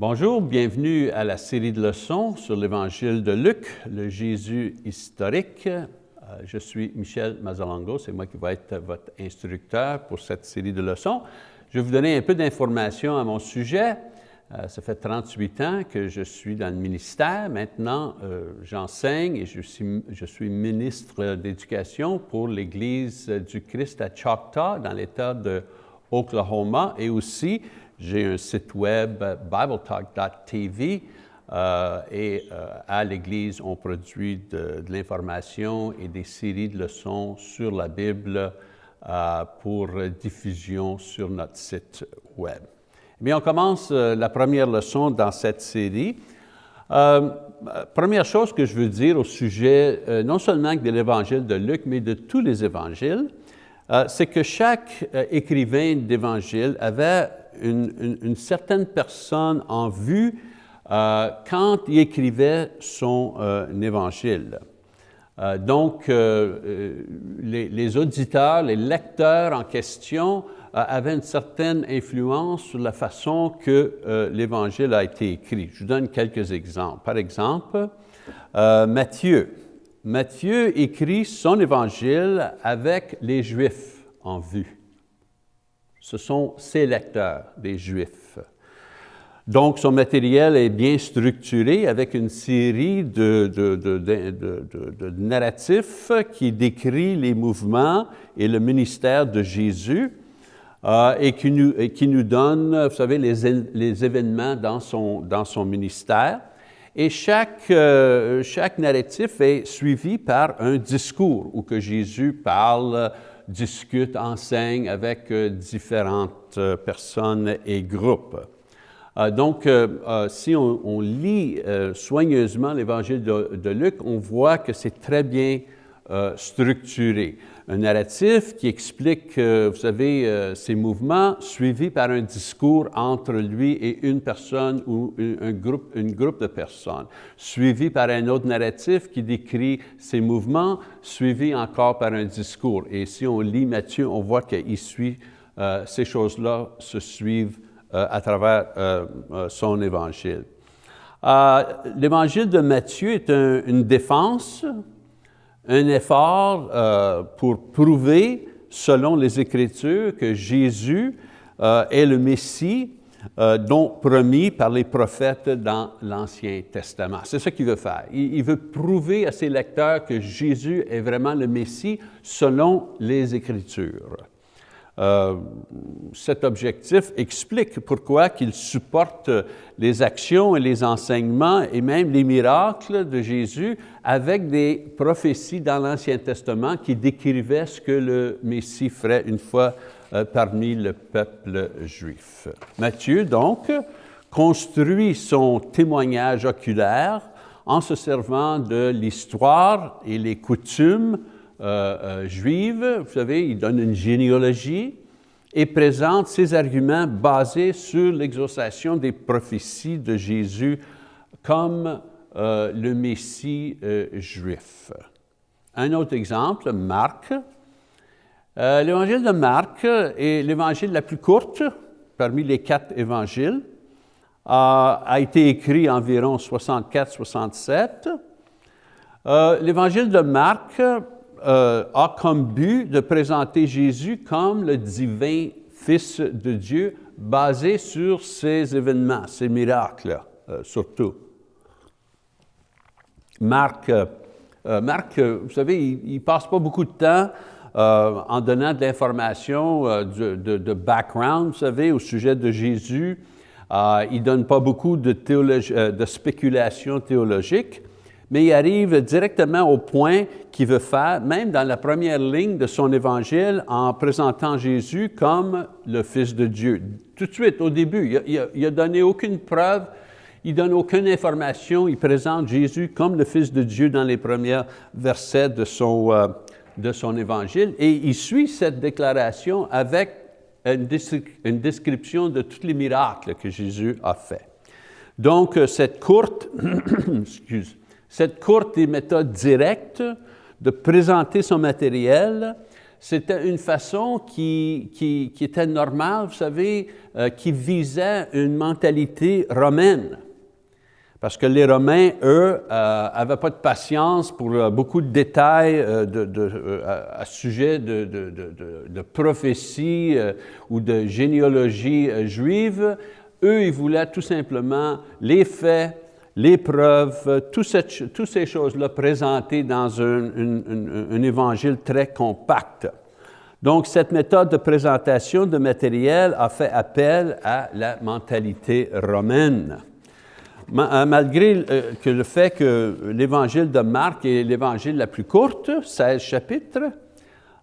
Bonjour, bienvenue à la série de leçons sur l'Évangile de Luc, le Jésus historique. Euh, je suis Michel Mazalango, c'est moi qui vais être votre instructeur pour cette série de leçons. Je vais vous donner un peu d'informations à mon sujet. Euh, ça fait 38 ans que je suis dans le ministère. Maintenant, euh, j'enseigne et je suis, je suis ministre d'éducation pour l'Église du Christ à Choctaw, dans l'État de Oklahoma, et aussi j'ai un site web, bibletalk.tv, euh, et euh, à l'Église, on produit de, l'information et des séries de leçons sur la Bible euh, pour diffusion sur notre site web. Mais on commence la première leçon dans cette série. première chose que je veux dire au sujet non seulement de l'Évangile de Luc, mais de tous les évangiles, c'est que chaque écrivain d'Évangile avait une, certaine personne en vue euh, quand il écrivait son euh, évangile. Euh, donc, les, auditeurs, les lecteurs en question avaient une certaine influence sur la façon que l'Évangile a été écrit. Je vous donne quelques exemples. Par exemple, Matthieu. Matthieu écrit son Évangile avec les Juifs en vue ce sont ses lecteurs, des Juifs. Donc, son matériel est bien structuré avec une série de, narratifs qui décrit les mouvements et le ministère de Jésus euh, et, qui nous, donne, vous savez, les, événements dans son, dans son ministère. Et chaque, euh, chaque narratif est suivi par un discours où que Jésus parle discute, enseigne avec euh, différentes euh, personnes et groupes. Euh, donc, si on, lit soigneusement l'Évangile de, Luc, on voit que c'est très bien structuré un narratif qui explique, vous savez, euh, ces mouvements, suivi par un discours entre lui et une personne ou un groupe, une groupe de personnes, suivi par un autre narratif qui décrit ces mouvements, suivi encore par un discours. Et si on lit Matthieu, on voit qu'il suit, euh, ces choses-là se suivent euh, à travers son évangile. L'évangile de Matthieu est une défense un effort euh, pour prouver, selon les Écritures, que Jésus euh, est le Messie euh, dont promis par les prophètes dans l'Ancien Testament. C'est ce qu'il veut faire. il, veut prouver à ses lecteurs que Jésus est vraiment le Messie selon les Écritures. Euh, cet objectif explique pourquoi qu'il supporte les actions et les enseignements et même les miracles de Jésus avec des prophéties dans l'Ancien Testament qui décrivaient ce que le Messie ferait une fois euh, parmi le peuple juif. Matthieu, donc, construit son témoignage oculaire en se servant de l'histoire et les coutumes euh, euh, juive, vous savez, il donne une généalogie et présente ses arguments basés sur l'exaucation des prophéties de Jésus comme euh, le Messie juif. Un autre exemple, Marc. l'évangile de Marc est l'évangile la plus courte parmi les quatre évangiles, a été écrit environ 64-67. l'évangile de Marc euh, a comme but de présenter Jésus comme le divin Fils de Dieu basé sur ces événements, ces miracles euh, surtout. Marc, euh, Marc vous savez, il ne passe pas beaucoup de temps en donnant de l'information de, background, vous savez, au sujet de Jésus. il ne donne pas beaucoup de, de spéculation théologique mais il arrive directement au point qu'il veut faire, même dans la première ligne de son évangile, en présentant Jésus comme le Fils de Dieu. Tout de suite, au début, il n'a donné aucune preuve, il donne aucune information, il présente Jésus comme le Fils de Dieu dans les premiers versets de son, euh, de son évangile, et il suit cette déclaration avec une, une description de tous les miracles que Jésus a fait. Donc, euh, cette courte, excuse, cette courte et méthode directe de présenter son matériel, c'était une façon qui, était normale, vous savez, euh, qui visait une mentalité romaine. Parce que les Romains, eux, n'avaient pas de patience pour beaucoup de détails de, à, sujet de, de prophétie ou de généalogie juive. Eux, ils voulaient tout simplement les faits, les preuves, toutes ces choses-là présentées dans un, évangile très compact. Donc, cette méthode de présentation de matériel a fait appel à la mentalité romaine. Euh, malgré euh, le fait que l'évangile de Marc est l'évangile la plus courte, 16 chapitres,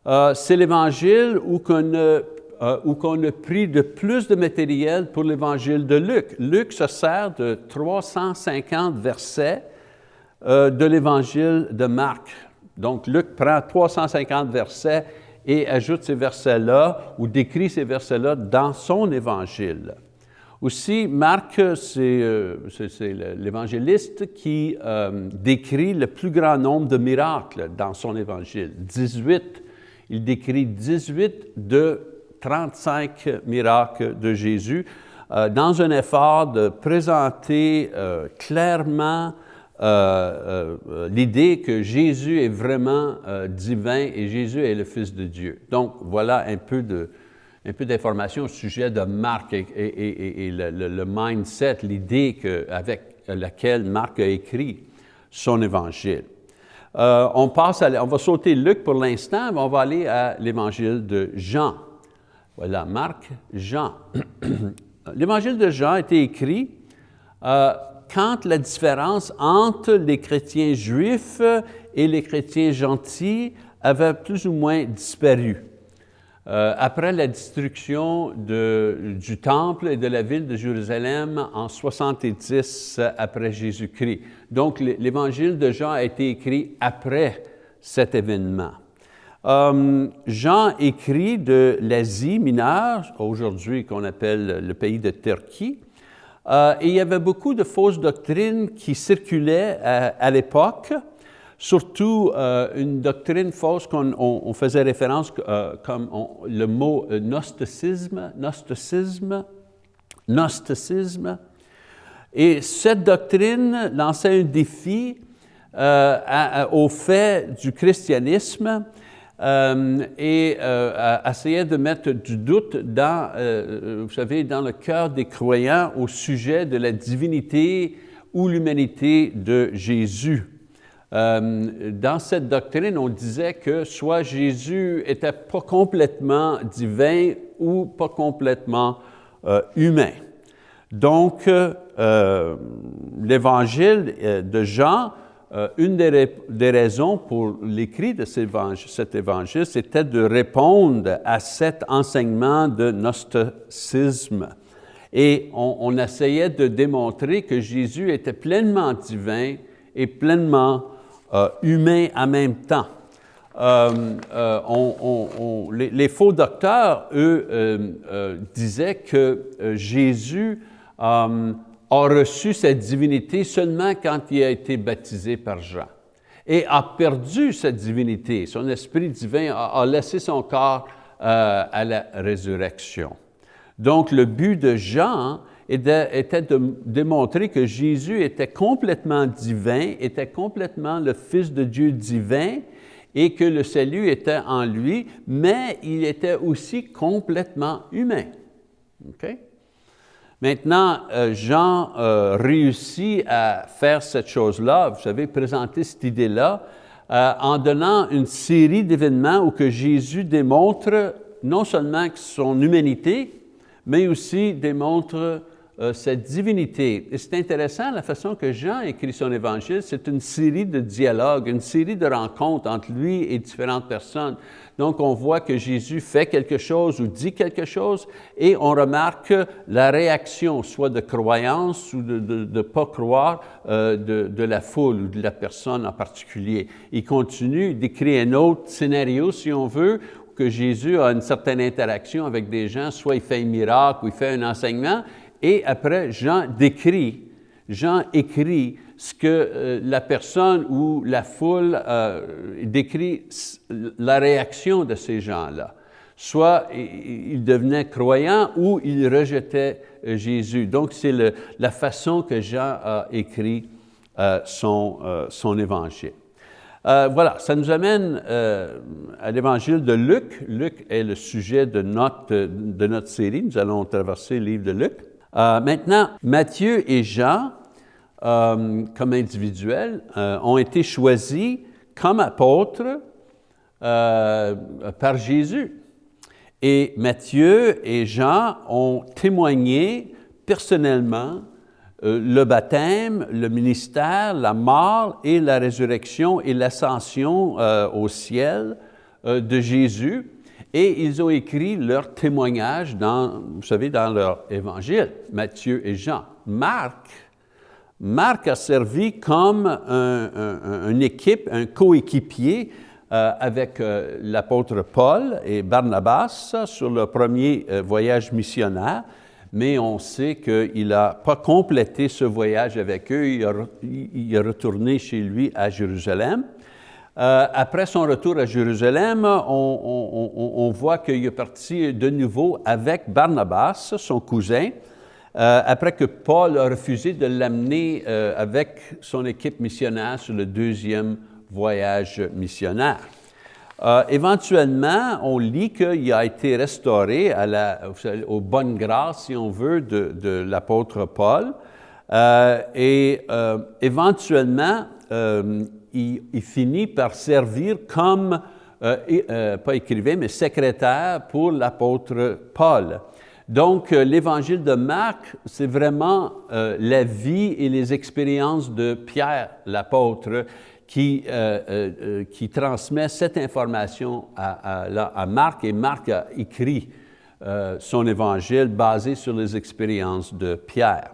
euh, c'est l'évangile où qu'on euh, où qu'on a pris de plus de matériel pour l'évangile de Luc. Luc se sert de 350 versets euh, de l'évangile de Marc. Donc, Luc prend 350 versets et ajoute ces versets-là ou décrit ces versets-là dans son évangile. Aussi, Marc, c'est euh, l'évangéliste qui décrit le plus grand nombre de miracles dans son évangile, 18. Il décrit 18 de 35 miracles de Jésus, euh, dans un effort de présenter euh, clairement euh, l'idée que Jésus est vraiment divin et Jésus est le Fils de Dieu. Donc, voilà un peu de, un peu d'informations au sujet de Marc et, le, mindset, l'idée avec laquelle Marc a écrit son évangile. on, passe on va sauter Luc pour l'instant, mais on va aller à l'évangile de Jean. Voilà, Marc, Jean. L'évangile de Jean a été écrit euh, quand la différence entre les chrétiens juifs et les chrétiens gentils avait plus ou moins disparu. Euh, après la destruction du temple et de la ville de Jérusalem en 70 après Jésus-Christ. Donc l'évangile de Jean a été écrit après cet événement. Euh, Jean écrit de l'Asie mineure, aujourd'hui qu'on appelle le pays de Turquie, euh, et il y avait beaucoup de fausses doctrines qui circulaient à, l'époque, surtout euh, une doctrine fausse qu'on faisait référence comme le mot gnosticisme, gnosticisme, gnosticisme. Et cette doctrine lançait un défi au fait du christianisme euh, et euh, essayait de mettre du doute dans, euh, vous savez, dans le cœur des croyants au sujet de la divinité ou l'humanité de Jésus. dans cette doctrine, on disait que soit Jésus était pas complètement divin ou pas complètement humain. Donc, l'évangile de Jean euh, une des, raisons pour l'écrit de cet évangile, c'était de répondre à cet enseignement de gnosticisme. Et on, essayait de démontrer que Jésus était pleinement divin et pleinement euh, humain en même temps. Euh, les, faux docteurs, eux, disaient que Jésus a reçu cette divinité seulement quand il a été baptisé par Jean et a perdu cette divinité. Son esprit divin a, laissé son corps euh, à la résurrection. Donc, le but de Jean était de démontrer que Jésus était complètement divin, était complètement le Fils de Dieu divin et que le salut était en lui, mais il était aussi complètement humain. Maintenant, euh, Jean euh, réussit à faire cette chose-là, vous savez, présenter cette idée-là, euh, en donnant une série d'événements où que Jésus démontre non seulement son humanité, mais aussi démontre cette divinité. Et c'est intéressant la façon que Jean écrit son évangile, c'est une série de dialogues, une série de rencontres entre lui et différentes personnes. Donc, on voit que Jésus fait quelque chose ou dit quelque chose et on remarque la réaction, soit de croyance ou de ne pas croire euh, de, de, la foule ou de la personne en particulier. Il continue d'écrire un autre scénario, si on veut, que Jésus a une certaine interaction avec des gens, soit il fait un miracle ou il fait un enseignement, et après, Jean décrit, Jean écrit ce que la personne ou la foule décrit la réaction de ces gens-là. Soit ils devenaient croyants ou ils rejetaient Jésus. Donc, c'est la façon que Jean a écrit son, son évangile. Euh, voilà, ça nous amène euh, à l'évangile de Luc. Luc est le sujet de notre, de notre série. Nous allons traverser le livre de Luc. Euh, maintenant, Matthieu et Jean, comme individuels, ont été choisis comme apôtres par Jésus. Et Matthieu et Jean ont témoigné personnellement euh, le baptême, le ministère, la mort et la résurrection et l'ascension euh, au ciel euh, de Jésus. Et ils ont écrit leur témoignage dans, vous savez, dans leur évangile, Matthieu et Jean. Marc, Marc a servi comme une équipe, un coéquipier avec l'apôtre Paul et Barnabas sur le premier voyage missionnaire mais on sait qu'il n'a pas complété ce voyage avec eux, il, est retourné chez lui à Jérusalem. Euh, après son retour à Jérusalem, on, voit qu'il est parti de nouveau avec Barnabas, son cousin, euh, après que Paul a refusé de l'amener euh, avec son équipe missionnaire sur le deuxième voyage missionnaire. Éventuellement, on lit qu'il a été restauré à la, aux bonnes grâces, si on veut, de, l'apôtre Paul. Et euh, il, finit par servir comme, pas écrivain, mais secrétaire pour l'apôtre Paul. Donc, l'évangile de Marc, c'est vraiment la vie et les expériences de Pierre, l'apôtre, qui, euh, euh, euh, qui transmet cette information à, à, Marc et Marc a écrit son évangile basé sur les expériences de Pierre.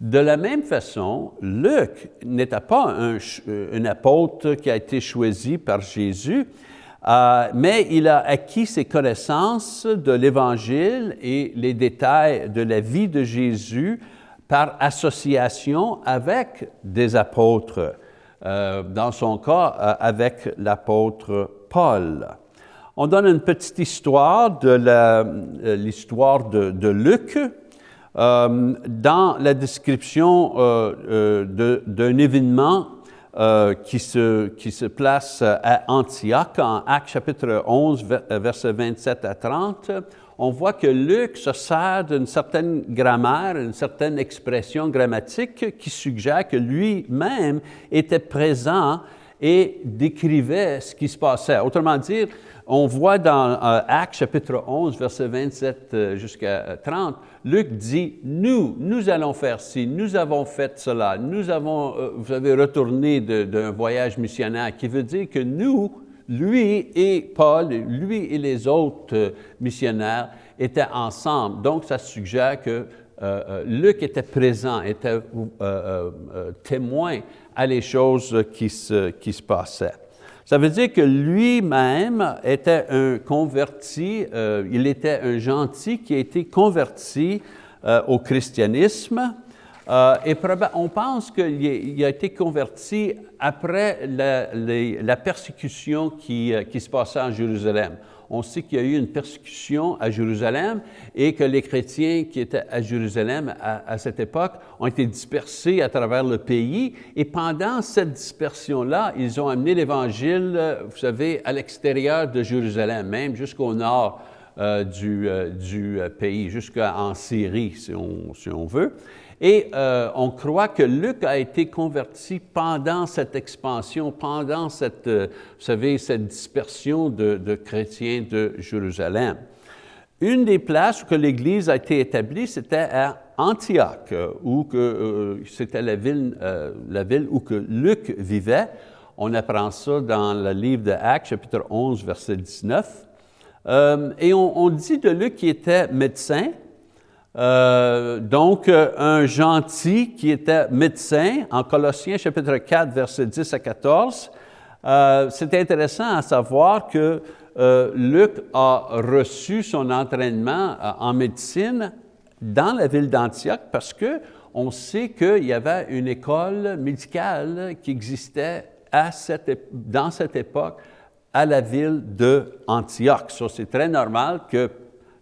De la même façon, Luc n'était pas un, un, apôtre qui a été choisi par Jésus, mais il a acquis ses connaissances de l'Évangile et les détails de la vie de Jésus par association avec des apôtres. Euh, dans son cas euh, avec l'apôtre Paul. On donne une petite histoire de euh, l'histoire de, Luc. Dans la description d'un événement qui, se, qui se place à Antioche, en Actes chapitre 11, versets 27 à 30, on voit que Luc se sert d'une certaine grammaire, une certaine expression grammatique qui suggère que lui-même était présent et décrivait ce qui se passait. Autrement dit, on voit dans euh, Actes chapitre 11, verset 27 euh, jusqu'à 30, Luc dit, nous, nous allons faire ci, nous avons fait cela, nous avons, euh, vous avez retourné d'un voyage missionnaire, qui veut dire que nous, lui et Paul, lui et les autres euh, missionnaires étaient ensemble. Donc, ça suggère que euh, Luc était présent, était témoin à les choses qui se, qui se passaient. Ça veut dire que lui-même était un converti, il était un gentil qui a été converti au christianisme, euh, et on pense qu'il a été converti après la, persécution qui, euh, qui, se passait en Jérusalem. On sait qu'il y a eu une persécution à Jérusalem et que les chrétiens qui étaient à Jérusalem à, cette époque ont été dispersés à travers le pays. Et pendant cette dispersion-là, ils ont amené l'Évangile, euh, vous savez, à l'extérieur de Jérusalem, même jusqu'au nord du, du, pays, jusqu'en Syrie, si on, si on veut. Et euh, on croit que Luc a été converti pendant cette expansion, pendant cette, euh, vous savez, cette dispersion de, chrétiens de Jérusalem. Une des places où l'Église a été établie, c'était à Antioche, où euh, c'était la ville, la ville où que Luc vivait. On apprend ça dans le livre de Actes, chapitre 11, verset 19. et on, on dit de Luc qu'il était médecin, euh, donc, euh, un gentil qui était médecin, en Colossiens chapitre 4, versets 10 à 14, euh, c'est intéressant à savoir que Luc a reçu son entraînement en médecine dans la ville d'Antioche parce que on sait qu'il y avait une école médicale qui existait à cette, dans cette époque à la ville de Antioche. c'est très normal que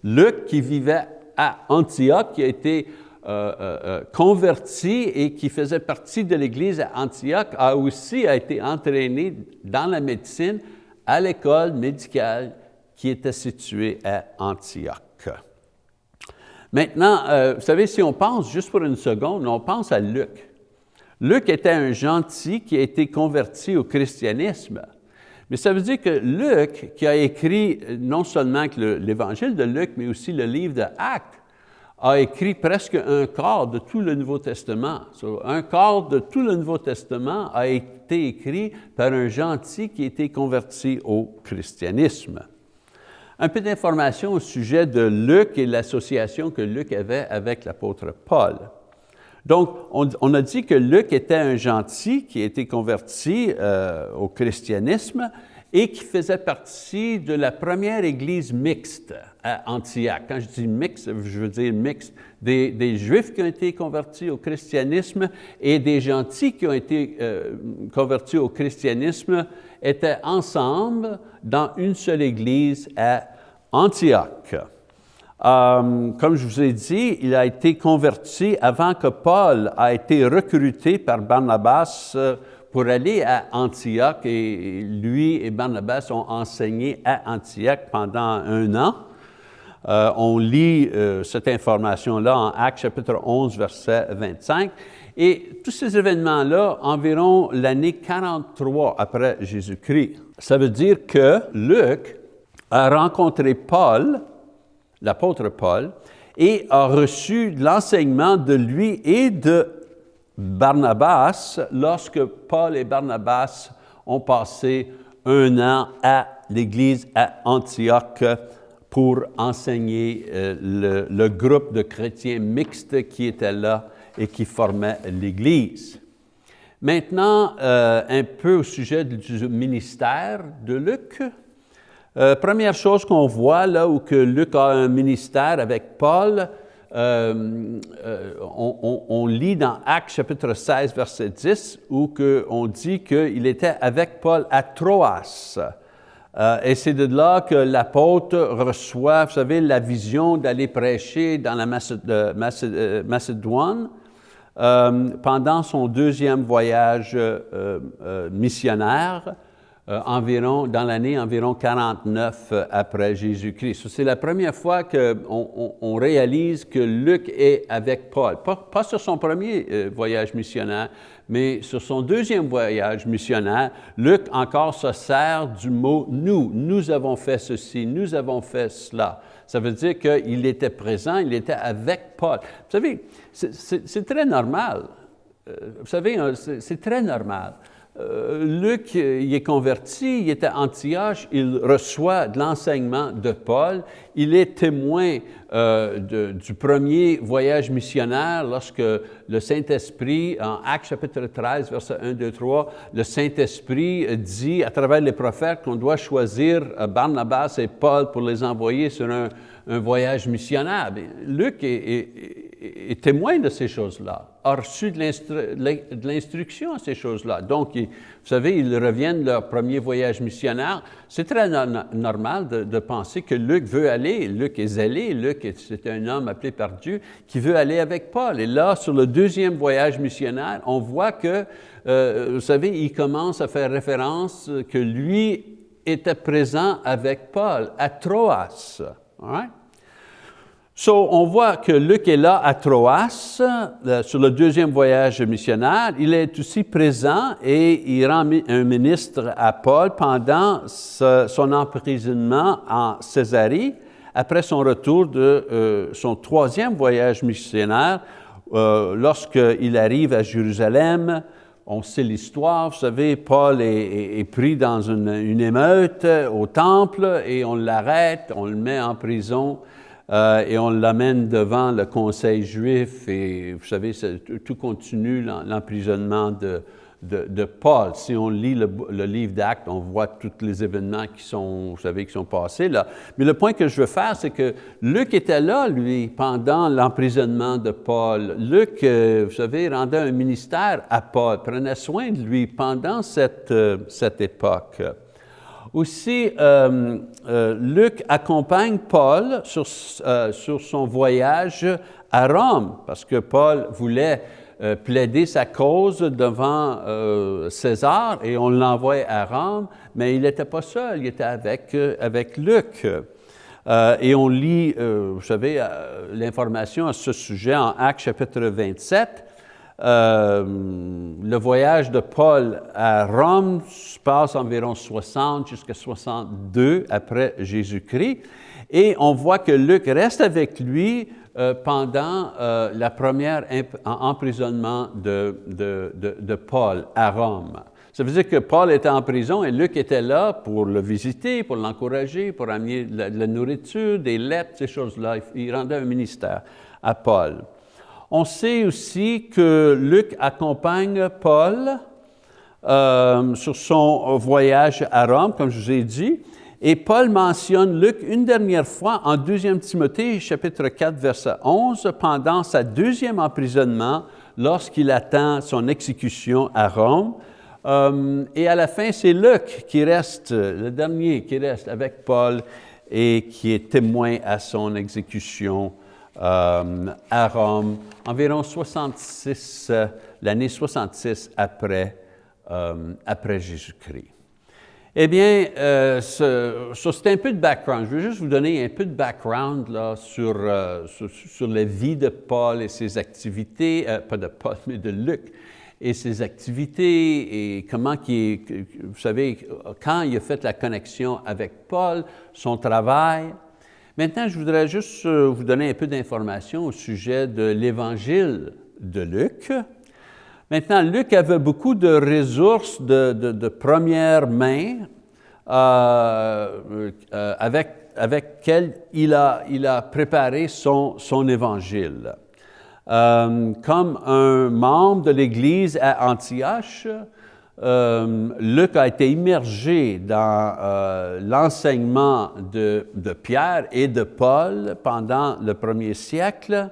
Luc, qui vivait à Antioche, qui a été euh, euh, euh, converti et qui faisait partie de l'Église à Antioche, a aussi été entraîné dans la médecine à l'école médicale qui était située à Antioche. Maintenant, vous savez, si on pense juste pour une seconde, on pense à Luc. Luc était un gentil qui a été converti au christianisme. Mais ça veut dire que Luc, qui a écrit non seulement l'Évangile de Luc, mais aussi le livre de Actes, a écrit presque un quart de tout le Nouveau Testament. un quart de tout le Nouveau Testament a été écrit par un gentil qui a été converti au christianisme. Un peu d'informations au sujet de Luc et l'association que Luc avait avec l'apôtre Paul. Donc, on, a dit que Luc était un gentil qui a été converti euh, au christianisme et qui faisait partie de la première église mixte à Antioche. Quand je dis mixte, je veux dire mixte, des, Juifs qui ont été convertis au christianisme et des gentils qui ont été euh, convertis au christianisme étaient ensemble dans une seule église à Antioche. Euh, comme je vous ai dit, il a été converti avant que Paul a été recruté par Barnabas euh, pour aller à Antioche et lui et Barnabas ont enseigné à Antioche pendant un an. Euh, on lit cette information-là en Actes chapitre 11, verset 25. Et tous ces événements-là, environ l'année 43 après Jésus-Christ. Ça veut dire que Luc a rencontré Paul, l'apôtre Paul, et a reçu l'enseignement de lui et de Barnabas lorsque Paul et Barnabas ont passé un an à l'Église à Antioche pour enseigner euh, le, groupe de chrétiens mixtes qui était là et qui formait l'Église. Maintenant, euh, un peu au sujet du ministère de Luc. Euh, première chose qu'on voit là où que Luc a un ministère avec Paul, euh, euh, on, lit dans Actes chapitre 16, verset 10, où on dit qu'il était avec Paul à Troas. Et c'est de là que l'apôtre reçoit, vous savez, la vision d'aller prêcher dans la Macédoine pendant son deuxième voyage missionnaire. Euh, environ, dans l'année environ 49 euh, après Jésus-Christ. C'est la première fois qu'on on, réalise que Luc est avec Paul. Pas, sur son premier euh, voyage missionnaire, mais sur son deuxième voyage missionnaire, Luc encore se sert du mot « nous ». Nous avons fait ceci, nous avons fait cela. Ça veut dire qu'il était présent, il était avec Paul. Vous savez, c'est très normal. Vous savez, c'est très normal. Euh, Luc, il est converti, il était à Antioche, il reçoit de l'enseignement de Paul, il est témoin euh, du premier voyage missionnaire lorsque le Saint-Esprit, en Actes chapitre 13, verset 1, 2, 3, le Saint-Esprit dit à travers les prophètes qu'on doit choisir euh, Barnabas et Paul pour les envoyer sur un, voyage missionnaire. Luc est est témoin de ces choses-là, a reçu de l'instruction à ces choses-là. Donc, vous savez, ils reviennent de leur premier voyage missionnaire. C'est très normal de, penser que Luc veut aller, Luc est zélé, Luc c'est un homme appelé par Dieu qui veut aller avec Paul. Et là, sur le deuxième voyage missionnaire, on voit que, euh, vous savez, il commence à faire référence que lui était présent avec Paul à Troas. So, on voit que Luc est là à Troas, euh, sur le deuxième voyage missionnaire. Il est aussi présent et il rend un ministre à Paul pendant son emprisonnement en Césarée, après son retour de euh, son troisième voyage missionnaire, euh, lorsqu'il arrive à Jérusalem. On sait l'histoire, vous savez, Paul est, pris dans une, émeute au temple et on l'arrête, on le met en prison euh, et on l'amène devant le conseil juif et vous savez, tout continue l'emprisonnement de, Paul. Si on lit le, livre d'Actes, on voit tous les événements qui sont, vous savez, qui sont passés là. Mais le point que je veux faire, c'est que Luc était là, lui, pendant l'emprisonnement de Paul. Luc, euh, vous savez, rendait un ministère à Paul, prenait soin de lui pendant cette, euh, cette époque. Aussi, euh, Luc accompagne Paul sur, sur son voyage à Rome, parce que Paul voulait euh, plaider sa cause devant euh, César et on l'envoie à Rome, mais il n'était pas seul, il était avec, euh, avec Luc. et on lit, vous savez, l'information à ce sujet en Actes chapitre 27. Le voyage de Paul à Rome se passe environ 60 jusqu'à 62 après Jésus-Christ. Et on voit que Luc reste avec lui euh, pendant euh, la première emprisonnement de, Paul à Rome. Ça veut dire que Paul était en prison et Luc était là pour le visiter, pour l'encourager, pour amener de la, nourriture, des lettres, ces choses-là. Il rendait un ministère à Paul. On sait aussi que Luc accompagne Paul euh, sur son voyage à Rome, comme je vous ai dit, et Paul mentionne Luc une dernière fois en 2 Timothée chapitre 4 verset 11 pendant sa deuxième emprisonnement lorsqu'il attend son exécution à Rome. Euh, et à la fin, c'est Luc qui reste, le dernier qui reste avec Paul et qui est témoin à son exécution à Rome, environ 66, euh, l'année 66 après, après Jésus-Christ. Eh bien, euh, c'est un peu de background. Je veux juste vous donner un peu de background là, sur, euh, sur, la vie de Paul et ses activités, euh, pas de Paul, mais de Luc, et ses activités et comment qui vous savez, quand il a fait la connexion avec Paul, son travail. Maintenant, je voudrais juste vous donner un peu d'informations au sujet de l'évangile de Luc. Maintenant, Luc avait beaucoup de ressources de, première main euh, euh, avec, avec lesquelles il a, il a préparé son, son évangile. Euh, comme un membre de l'Église à Antioche, Luc a été immergé dans l'enseignement de, Pierre et de Paul pendant le premier siècle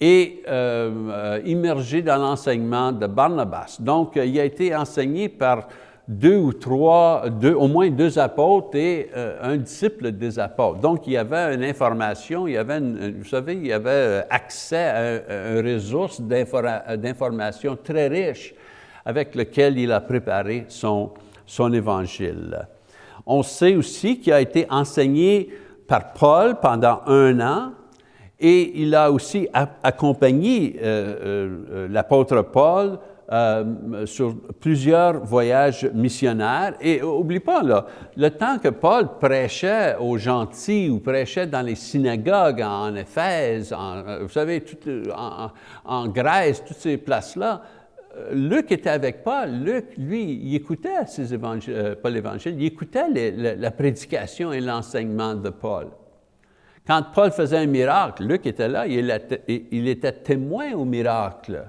et euh, euh, immergé dans l'enseignement de Barnabas. Donc, il a été enseigné par deux ou trois, au moins deux apôtres et euh, un disciple des apôtres. Donc, il y avait une information, il y avait, vous savez, il y avait accès à une ressource d'information très riche avec lequel il a préparé son, son évangile. On sait aussi qu'il a été enseigné par Paul pendant un an, et il a aussi accompagné euh, euh, l'apôtre Paul euh, sur plusieurs voyages missionnaires. Et oublie pas, là, le temps que Paul prêchait aux gentils ou prêchait dans les synagogues en Éphèse, vous savez, en, Grèce, toutes ces places-là, Luc était avec Paul. Luc, lui, il écoutait ces évangiles, pas l'Évangile, il écoutait la prédication et l'enseignement de Paul. Quand Paul faisait un miracle, Luc était là, il était témoin au miracle.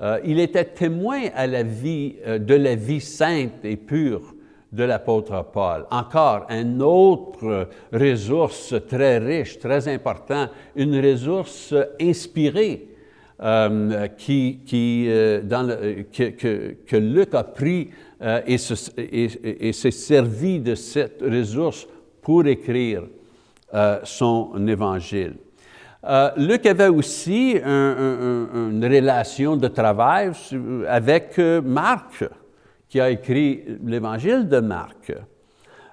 Euh, il était témoin à la vie, euh, de la vie sainte et pure de l'apôtre Paul. Encore, une autre ressource très riche, très importante, une ressource inspirée euh, qui, dans que, que, Luc a pris et s'est servi de cette ressource pour écrire euh, son évangile. Euh, Luc avait aussi une relation de travail avec euh, Marc, qui a écrit l'évangile de Marc.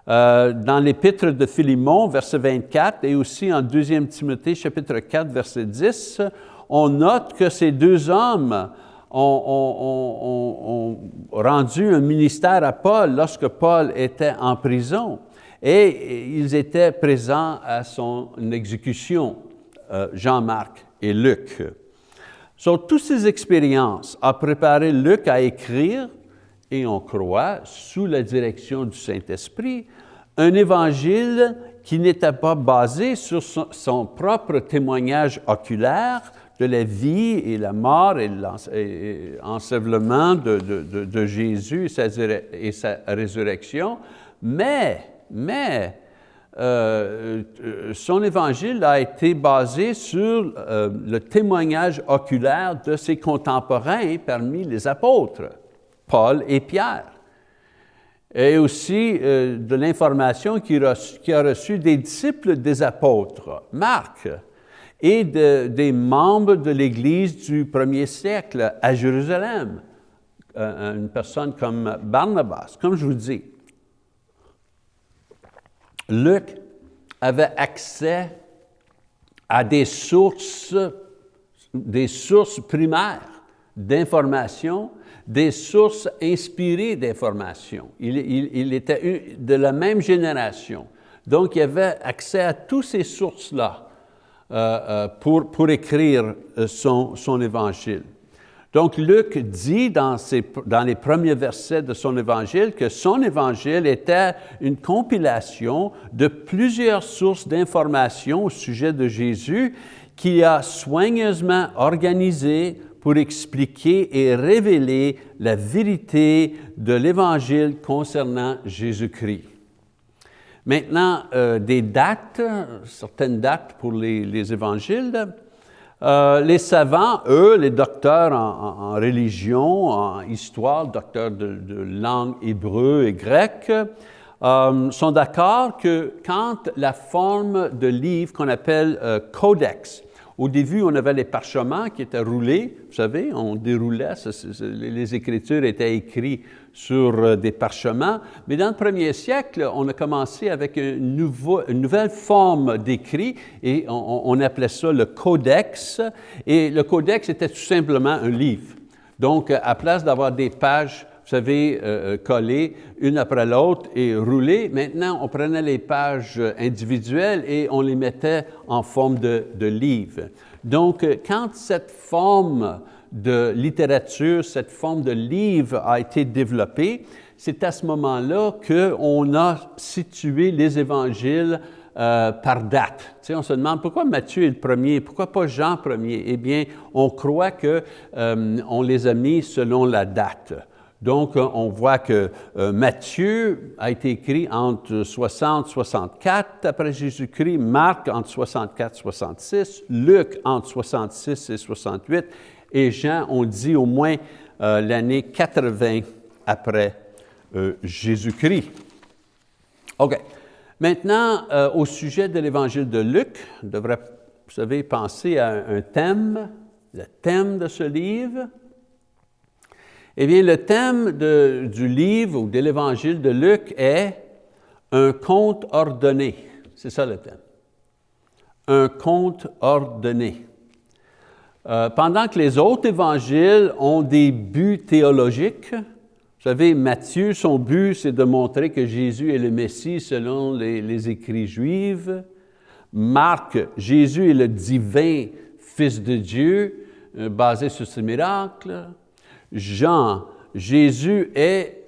dans l'épître de Philémon, verset 24, et aussi en 2 Timothée, chapitre 4, verset 10, on note que ces deux hommes ont rendu un ministère à Paul lorsque Paul était en prison et ils étaient présents à son exécution, euh, Jean-Marc et Luc. Sur toutes ces expériences a préparé Luc à écrire, et on croit, sous la direction du Saint-Esprit, un évangile qui n'était pas basé sur son, propre témoignage oculaire de la vie et la mort et l'ensevelement de, Jésus et sa, résurrection, mais, mais euh, son évangile a été basé sur euh, le témoignage oculaire de ses contemporains parmi les apôtres, Paul et Pierre. Et aussi euh, de l'information qu'il a, a reçue des disciples des apôtres, Marc, et des membres de l'Église du premier siècle à Jérusalem, euh, une personne comme Barnabas, comme je vous dis. Luc avait accès à des sources, des sources primaires d'informations des sources inspirées d'informations. Il, était de la même génération. Donc, il avait accès à toutes ces sources-là euh, euh, pour, pour écrire euh, son, son évangile. Donc, Luc dit dans, ses, dans, les premiers versets de son évangile que son évangile était une compilation de plusieurs sources d'informations au sujet de Jésus qu'il a soigneusement organisées pour expliquer et révéler la vérité de l'Évangile concernant Jésus-Christ. Maintenant, euh, des dates, certaines dates pour les, évangiles. Euh, les savants, eux, les docteurs en, religion, en histoire, docteurs de, langue hébreu et grecque, euh, sont d'accord que quand la forme de livre qu'on appelle codex au début, on avait les parchemins qui étaient roulés, vous savez, on déroulait, les Écritures étaient écrites sur euh, des parchemins, mais dans le premier siècle, on a commencé avec une, nouvelle forme d'écrit et on, appelait ça le codex, et le codex était tout simplement un livre. Donc, à place d'avoir des pages vous savez, euh, euh, collées une après l'autre et roulées. Maintenant, on prenait les pages individuelles et on les mettait en forme de, livre. Donc, quand cette forme de littérature, cette forme de livre a été développée, c'est à ce moment-là qu'on a situé les évangiles par date. On se demande pourquoi Matthieu est le premier, pourquoi pas Jean premier? Eh bien, on croit qu'on les a mis selon la date. Donc, euh, on voit que euh, Matthieu a été écrit entre 60 64 après Jésus-Christ, Marc entre 64 66, Luc entre 66 et 68, et Jean, on dit au moins euh, l'année 80 après Jésus-Christ. OK. Maintenant, au sujet de l'évangile de Luc, on devrait, vous savez, penser à un thème, le thème de ce livre, eh bien, le thème du livre ou de l'évangile de Luc est un conte ordonné. C'est ça le thème. Un conte ordonné. Euh, pendant que les autres évangiles ont des buts théologiques, vous savez, Matthieu, son but, c'est de montrer que Jésus est le Messie selon les, écrits juifs. Marc, Jésus est le divin Fils de Dieu, euh, basé sur ses miracles. Jean, Jésus est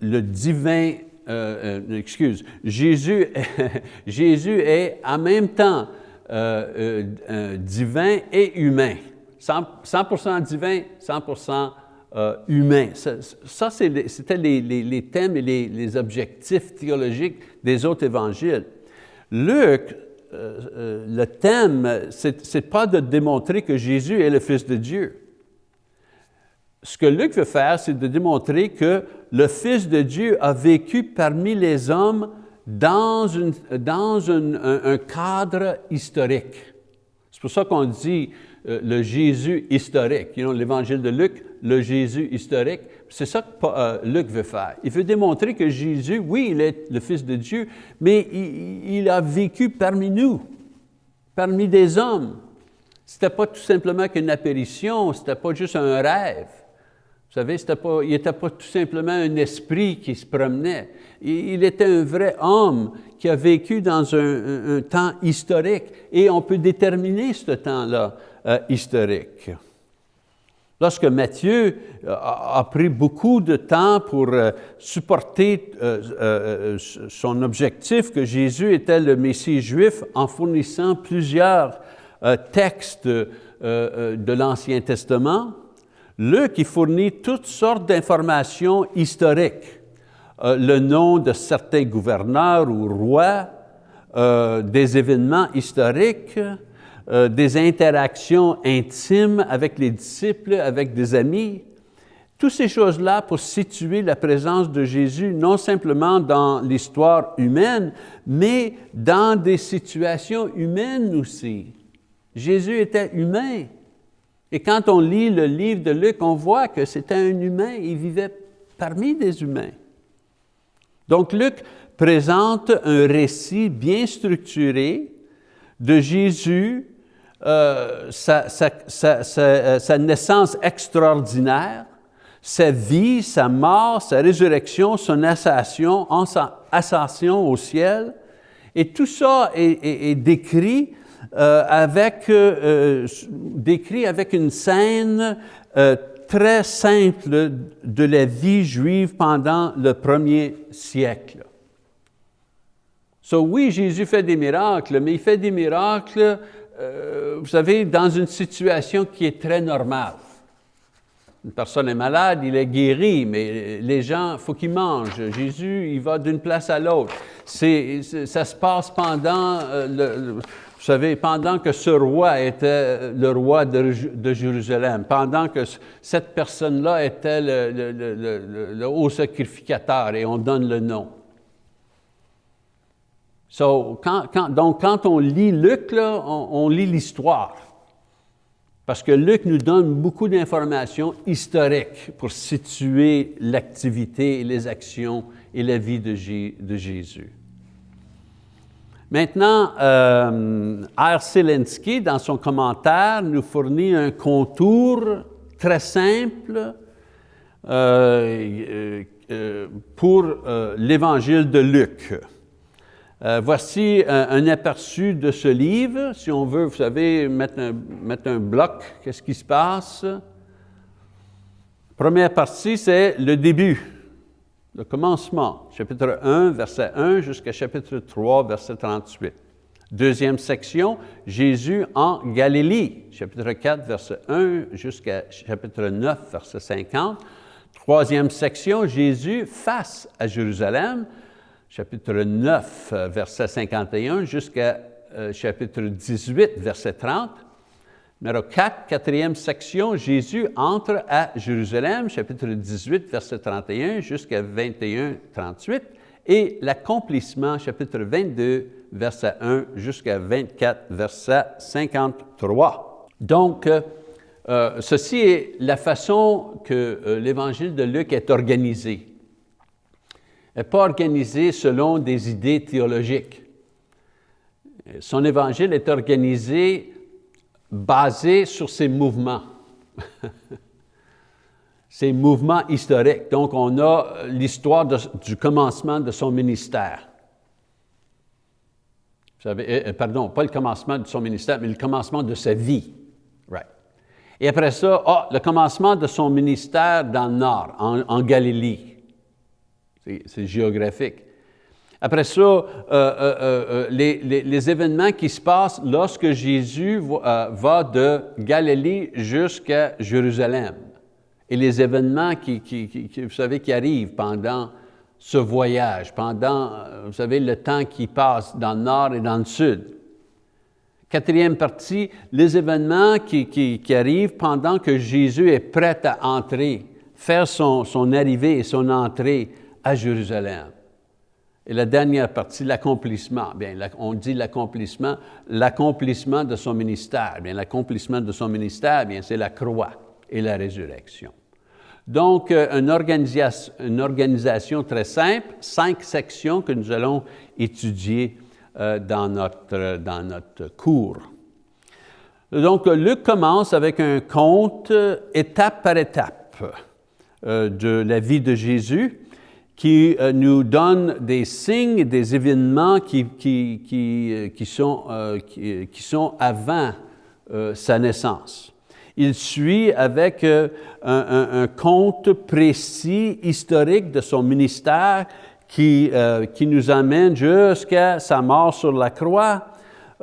le divin, euh, excuse, Jésus, Jésus est en même temps euh, divin et humain. 100%, divin, 100% humain. Ça, c'était les, thèmes et les, objectifs théologiques des autres évangiles. Luc, le thème, ce n'est pas de démontrer que Jésus est le Fils de Dieu ce que Luc veut faire, c'est de démontrer que le Fils de Dieu a vécu parmi les hommes dans, un, cadre historique. C'est pour ça qu'on dit euh, le Jésus historique. L'évangile de Luc, le Jésus historique. C'est ça que euh, Luc veut faire. Il veut démontrer que Jésus, oui, il est le Fils de Dieu, mais il, il a vécu parmi nous, parmi des hommes. Ce n'était pas tout simplement qu'une apparition, ce n'était pas juste un rêve. Vous savez, pas, il n'était pas tout simplement un esprit qui se promenait. Il, était un vrai homme qui a vécu dans un, temps historique et on peut déterminer ce temps-là euh, historique. Lorsque Matthieu a pris beaucoup de temps pour supporter son objectif que Jésus était le Messie juif en fournissant plusieurs textes de l'Ancien Testament, Luc il fournit toutes sortes d'informations historiques. Euh, le nom de certains gouverneurs ou rois, euh, des événements historiques, euh, des interactions intimes avec les disciples, avec des amis. Toutes ces choses-là pour situer la présence de Jésus non simplement dans l'histoire humaine, mais dans des situations humaines aussi. Jésus était humain. Et quand on lit le livre de Luc, on voit que c'était un humain, il vivait parmi des humains. Donc Luc présente un récit bien structuré de Jésus, euh, sa, euh, sa, naissance extraordinaire, sa vie, sa mort, sa résurrection, son ascension, au ciel. Et tout ça est décrit avec, euh, euh, décrit avec une scène très simple de la vie juive pendant le premier siècle. So, oui, Jésus fait des miracles, mais il fait des miracles, vous savez, dans une situation qui est très normale. Une personne est malade, il est guéri, mais les gens, il faut qu'ils mangent. Jésus, il va d'une place à l'autre. Ça se passe pendant savez, pendant que ce roi était le roi de, Jérusalem, pendant que cette personne-là était le, haut sacrificateur, et on donne le nom. donc, quand on lit Luc, on, lit l'histoire. Parce que Luc nous donne beaucoup d'informations historiques pour situer l'activité, les actions et la vie de Jésus. Maintenant, euh, R. Zelensky, dans son commentaire, nous fournit un contour très simple euh, euh, pour l'Évangile de Luc. voici un, aperçu de ce livre. Si on veut, vous savez, mettre un bloc, qu'est-ce qui se passe? Première partie, c'est le début le commencement, chapitre 1, verset 1 jusqu'à chapitre 3, verset 38. Deuxième section, Jésus en Galilée, chapitre 4, verset 1 jusqu'à chapitre 9, verset 50. Troisième section, Jésus face à Jérusalem, chapitre 9, verset 51 jusqu'à euh, chapitre 18, verset 30. Numéro 4, quatrième section, Jésus entre à Jérusalem, chapitre 18, verset 31 jusqu'à 21, 38, et l'accomplissement, chapitre 22, verset 1 jusqu'à 24, verset 53. Donc, euh, euh, ceci est la façon que euh, l'évangile de Luc est organisé. Il n'est pas organisé selon des idées théologiques. Son évangile est organisé basé sur ces mouvements. ces mouvements historiques. Donc, on a l'histoire du commencement de son ministère. Vous savez, euh, euh, pardon, pas le commencement de son ministère, mais le commencement de sa vie. Right. Et après ça, ah, le commencement de son ministère dans le nord, en, en Galilée. C'est géographique. Après ça, euh, euh, euh, les, événements qui se passent lorsque Jésus va de Galilée jusqu'à Jérusalem. Et les événements qui, arrivent pendant ce voyage, pendant, vous savez, le temps qui passe dans le nord et dans le sud. Quatrième partie, les événements qui, arrivent pendant que Jésus est prêt à entrer, faire son arrivée et son entrée à Jérusalem. Et la dernière partie, l'accomplissement. Bien, on dit l'accomplissement, l'accomplissement de son ministère. Bien, l'accomplissement de son ministère, bien, c'est la croix et la résurrection. Donc, euh, une, organisation, très simple, cinq sections que nous allons étudier euh, dans, notre, dans notre cours. Donc, Luc commence avec un compte étape par étape euh, de la vie de Jésus qui euh, nous donne des signes, des événements qui, qui, qui, euh, qui sont, euh, qui, sont avant sa naissance. Il suit avec un, un, compte précis, historique de son ministère qui, qui nous amène jusqu'à sa mort sur la croix,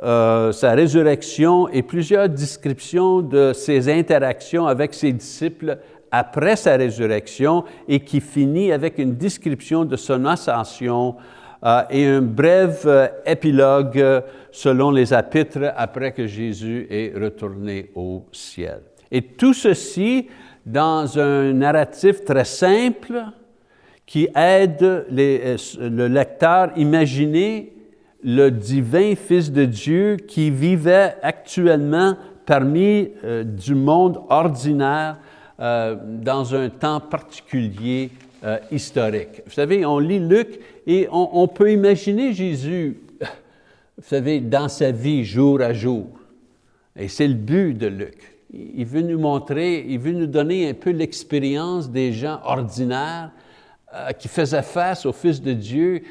sa résurrection et plusieurs descriptions de ses interactions avec ses disciples après sa résurrection et qui finit avec une description de son ascension euh, et un bref euh, épilogue selon les épîtres après que Jésus est retourné au ciel. Et tout ceci dans un narratif très simple qui aide le lecteur à imaginer le divin Fils de Dieu qui vivait actuellement parmi euh, du monde ordinaire euh, dans un temps particulier euh, historique. Vous savez, on lit Luc et on, on, peut imaginer Jésus, vous savez, dans sa vie jour à jour. Et c'est le but de Luc. Il veut nous montrer, il veut nous donner un peu l'expérience des gens ordinaires qui faisaient face au Fils de Dieu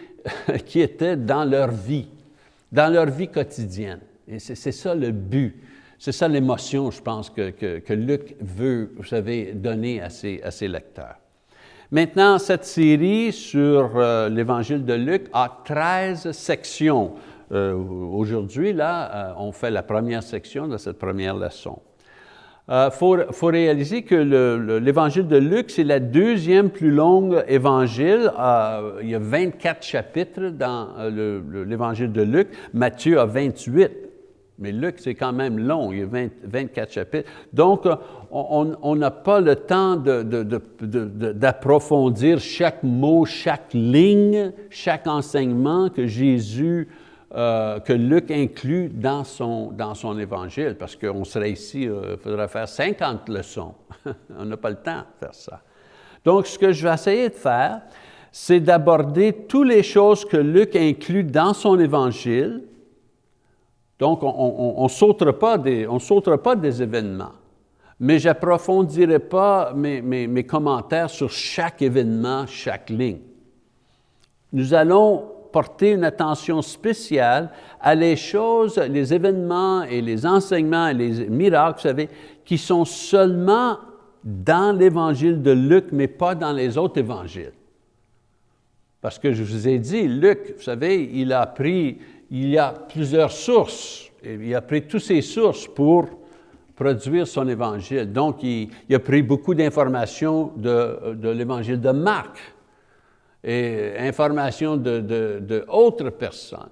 qui étaient dans leur vie, dans leur vie quotidienne. Et c'est ça le but. C'est ça l'émotion, je pense, que, Luc veut, vous savez, donner à ses, lecteurs. Maintenant, cette série sur euh, l'Évangile de Luc a 13 sections. Euh, Aujourd'hui, là, euh, on fait la première section de cette première leçon. Il faut, réaliser que l'évangile de Luc, c'est la deuxième plus longue évangile. Il y a 24 chapitres dans l'évangile de Luc. Matthieu a 28. Mais Luc, c'est quand même long, il y a 24 chapitres. Donc, on n'a pas le temps d'approfondir chaque mot, chaque ligne, chaque enseignement que Jésus euh, que Luc inclut dans son, dans son évangile, parce qu'on serait ici, euh, il faudrait faire 50 leçons. On n'a pas le temps de faire ça. Donc, ce que je vais essayer de faire, c'est d'aborder toutes les choses que Luc inclut dans son évangile. Donc, on ne pas des, pas des événements, mais j'approfondirai pas mes, mes, mes commentaires sur chaque événement, chaque ligne. Nous allons porter une attention spéciale à les choses, les événements et les enseignements et les miracles, vous savez, qui sont seulement dans l'évangile de Luc, mais pas dans les autres évangiles. Parce que je vous ai dit, Luc, vous savez, il a pris, il y a plusieurs sources, il a pris toutes ces sources pour produire son évangile. Donc, il, a pris beaucoup d'informations de, l'évangile de Marc, et informations de, personnes.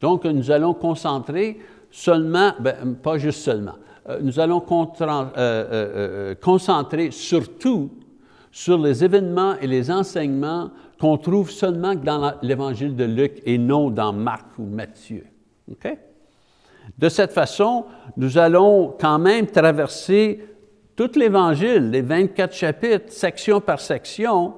Donc, nous allons concentrer seulement, ben, pas juste seulement, euh, nous allons euh, euh, concentrer surtout sur les événements et les enseignements qu'on trouve seulement dans l'Évangile de Luc et non dans Marc ou Matthieu. De cette façon, nous allons quand même traverser tout l'Évangile, les 24 chapitres, section par section,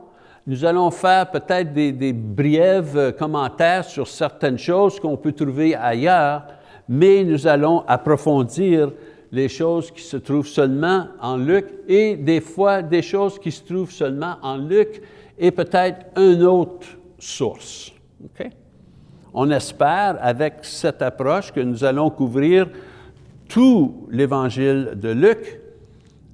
nous allons faire peut-être des, des brièves euh, commentaires sur certaines choses qu'on peut trouver ailleurs, mais nous allons approfondir les choses qui se trouvent seulement en Luc et des fois des choses qui se trouvent seulement en Luc et peut-être une autre source. On espère avec cette approche que nous allons couvrir tout l'évangile de Luc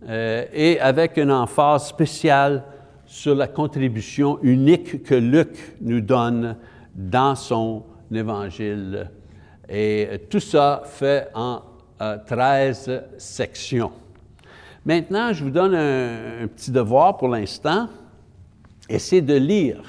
euh, et avec une emphase spéciale sur la contribution unique que Luc nous donne dans son évangile. Et tout ça fait en 13 euh, sections. Maintenant, je vous donne un, petit devoir pour l'instant, essayez de lire.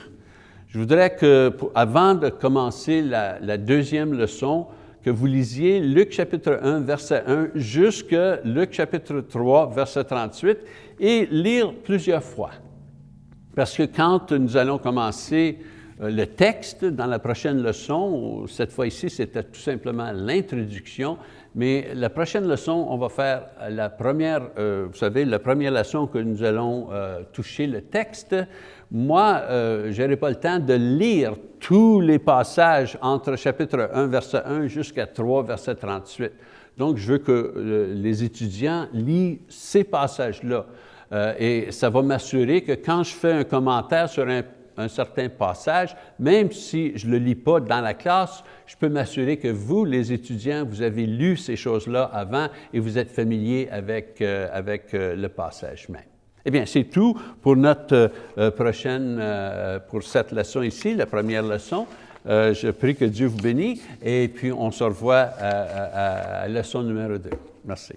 Je voudrais que, avant de commencer la, la, deuxième leçon, que vous lisiez Luc chapitre 1, verset 1, jusqu'à Luc chapitre 3, verset 38, et lire plusieurs fois. Parce que quand nous allons commencer euh, le texte dans la prochaine leçon, cette fois ici, c'était tout simplement l'introduction, mais la prochaine leçon, on va faire la première, euh, vous savez, la première leçon que nous allons euh, toucher le texte. Moi, je n'aurai pas le temps de lire tous les passages entre chapitre 1, verset 1 jusqu'à 3, verset 38. Donc, je veux que les étudiants lisent ces passages-là. Euh, et ça va m'assurer que quand je fais un commentaire sur un certain passage, même si je ne le lis pas dans la classe, je peux m'assurer que vous, les étudiants, vous avez lu ces choses-là avant et vous êtes familier avec, euh, avec euh, le passage même. Eh bien, c'est tout pour notre euh, prochaine, pour cette leçon ici, la première leçon. je prie que Dieu vous bénisse et puis on se revoit à, à leçon numéro 2. Merci.